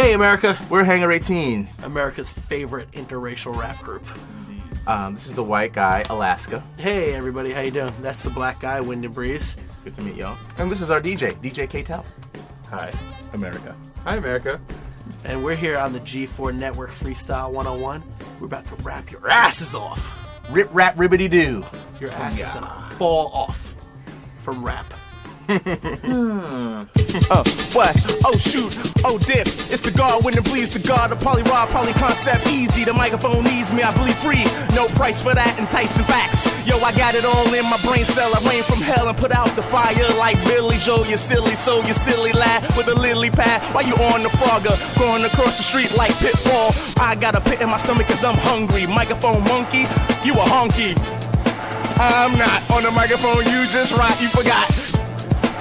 Hey, America. We're Hangar 18. America's favorite interracial rap group. Um, this is the white guy, Alaska. Hey, everybody. How you doing? That's the black guy, Windnbreeze. Good to meet y'all. And this is our DJ, DJ K-Tel. Hi, America. Hi, America. And we're here on the G4 Network Freestyle 101. We're about to rap your asses off. Rip, rap, ribbity doo. Your ass is gonna fall off from rap. Uh, what? Oh shoot, oh dip. It's the God when it bleeds the God. The poly rod, poly concept easy. The microphone needs me, I bleed free. No price for that, enticing facts. Yo, I got it all in my brain cell. I rain from hell and put out the fire like Billy Joe. You silly so you silly lad with a lily pad. While you on the frogger, going across the street like pitfall. I got a pit in my stomach cause I'm hungry. Microphone monkey, you a honky. I'm not on the microphone, you just right, you forgot.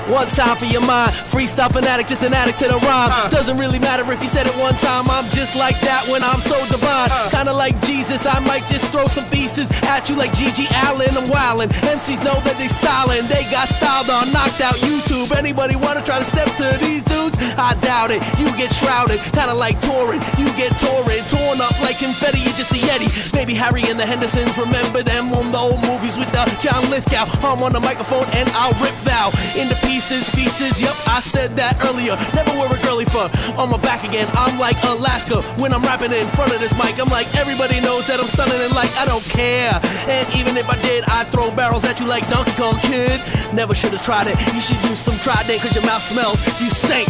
One time for your mind, freestyle fanatic, just an addict to the rhyme. Uh. Doesn't really matter if you said it one time, I'm just like that when I'm so divine. Uh. Kinda like Jesus, I might just throw some pieces at you like GG Allin. I'm wildin'. MCs know that they stylin', they got styled on, knocked out YouTube. Anybody wanna try to step to these dudes? I doubt it. You get shrouded, kinda like Turin. You get torn, torn up like confetti, you're just a Yeti. Maybe Harry and the Hendersons remember them on the old movies with the John Lithgow. I'm on the microphone and I'll rip thou into pieces, pieces. Yep, I said that earlier. Never wear a girly fur on my back again. I'm like Alaska when I'm rapping in front of this mic. I'm like everybody knows that I'm stunning and like I don't care. And even if I did, I'd throw barrels at you like Donkey Kong Kid. Never should have tried it. You should do some trident cause your mouth smells. You stink.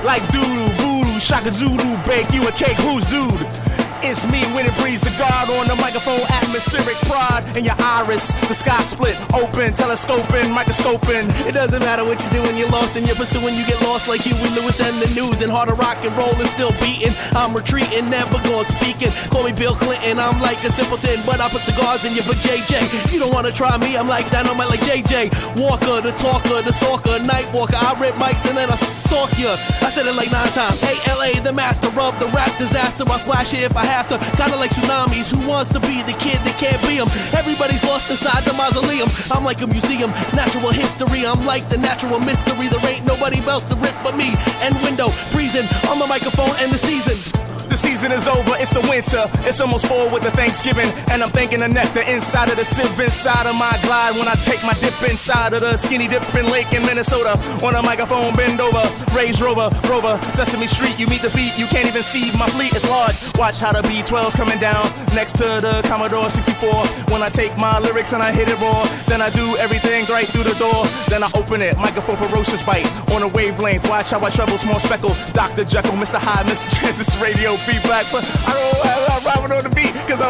Like doodoo, voodoo, shaka zulu, bake you a cake, who's dude? It's me when it breathes the guard on the microphone, atmospheric pride in your iris. The sky split, open, telescoping, microscoping. It doesn't matter what you're doing, you're lost and you're pursuing. You get lost like Huey Lewis and the news. And harder rock and roll is still beating. I'm retreating, never going speaking. Call me Bill Clinton, I'm like a simpleton, but I put cigars in you for JJ. You don't wanna try me, I'm like dynamite like JJ. Walker, the talker, the stalker, night walker. I rip mics and then I stalk ya. I said it like nine times. Hey, LA, the master of the rap disaster. I splash it if I Kinda like tsunamis. Who wants to be the kid that can't be him? Everybody's lost inside the mausoleum. I'm like a museum, natural history. I'm like the natural mystery. There ain't nobody else to rip but me. And window breezing the microphone and the season. The season is over, it's the winter. It's almost fall with the Thanksgiving. And I'm thinking the nectar inside of the sieve, inside of my glide. When I take my dip inside of the skinny dipping lake in Minnesota. On a microphone, bend over. Range Rover, Rover, Sesame Street. You meet the feet, you can't even see. My fleet is large. Watch how the B12's coming down next to the Commodore 64. When I take my lyrics and I hit it raw, then I do everything right through the door. Then I open it, microphone ferocious bite on a wavelength. Watch how I trouble small speckle. Dr. Jekyll, Mr. High, Mr. Transistor Radio, be feedback. But I don't the beat because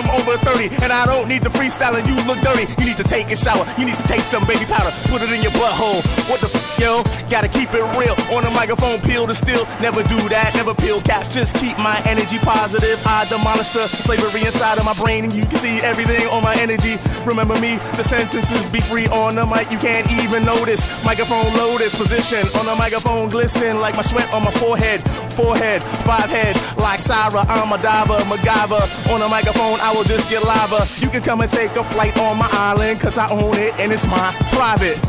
I'm over 30 and I don't need to freestyle and you look dirty. You need to take a shower. You need to take some baby powder, put it in your butthole. What the f, yo? Gotta keep it real. On the microphone, peel the steel. Never do that, never peel caps. Just keep my energy positive. I demolish the slavery inside of my brain and you can see everything on my energy. Remember me, the sentences be free on the mic. You can't even notice. Microphone lotus position on the microphone glisten like my sweat on my forehead. Forehead, five head, like Syra. I'm a diver, MacGyver. On the microphone, I will just get lava. You can come and take a flight on my island, cause I own it and it's my private.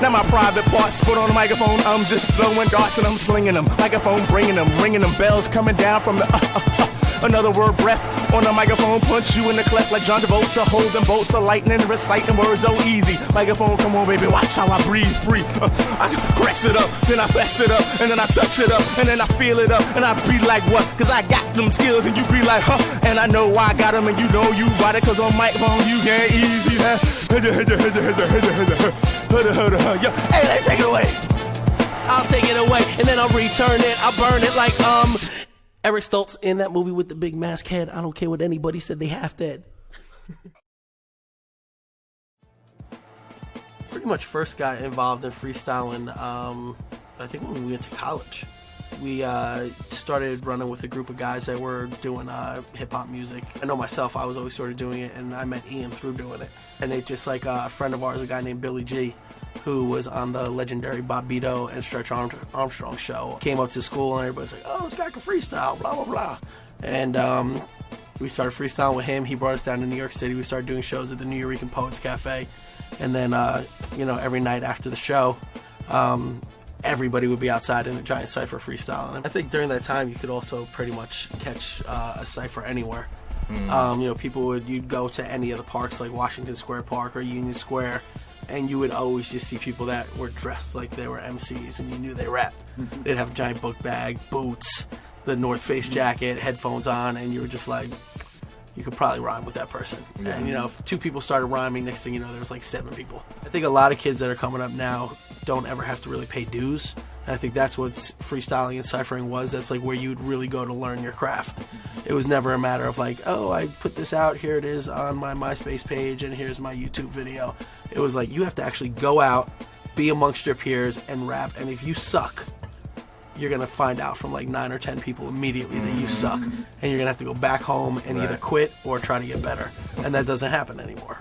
Now my private parts, but on the microphone, I'm just throwing darts and I'm slinging them. Microphone bringing them, ringing them bells coming down from the. Uh, uh, uh. Another word breath on the microphone, punch you in the cleft like John Travolta. Holding bolts of lightning, reciting words so easy. Microphone, come on, baby, watch how I breathe free. Uh, I press it up, then I fess it up, and then I touch it up, and then I feel it up, and I be like, what? Cause I got them skills, and you be like, huh? And I know I got them, and you know you got it, cause on microphone, you get easy. Huh? Hey, take it away. I'll take it away and then I'll return it. I'll burn it like um Eric Stoltz in that movie with the big mask head. I don't care what anybody said, they half dead. Pretty much first got involved in freestyling, um, I think when we went to college. We uh, started running with a group of guys that were doing uh, hip hop music. I know myself, I was always sort of doing it, and I met Ian through doing it. And it just like uh, a friend of ours, a guy named Billy G, who was on the legendary Bobbito and Stretch Armstrong show, came up to school and everybody's like, "Oh, this guy can freestyle," blah blah blah. And um, we started freestyling with him. He brought us down to New York City. We started doing shows at the Nuyorican Poets Cafe, and then uh, you know every night after the show, um, everybody would be outside in a giant cipher freestyling. And I think during that time, you could also pretty much catch uh, a cipher anywhere. Um, you know, people would you'd go to any of the parks like Washington Square Park or Union Square, and you would always just see people that were dressed like they were MCs, and you knew they rapped. Mm-hmm. They'd have a giant book bag, boots, the North Face mm-hmm. jacket, headphones on, and you were just like, you could probably rhyme with that person. And you know, if two people started rhyming, next thing you know, there was like seven people. I think a lot of kids that are coming up now don't ever have to really pay dues. And I think that's what freestyling and ciphering was. That's like where you'd really go to learn your craft. It was never a matter of like, oh, I put this out, here it is on my MySpace page, and here's my YouTube video. It was like you have to actually go out, be amongst your peers, and rap. And if you suck, you're gonna find out from like nine or ten people immediately that you mm-hmm. suck, and you're gonna have to go back home and either quit or try to get better, and that doesn't happen anymore.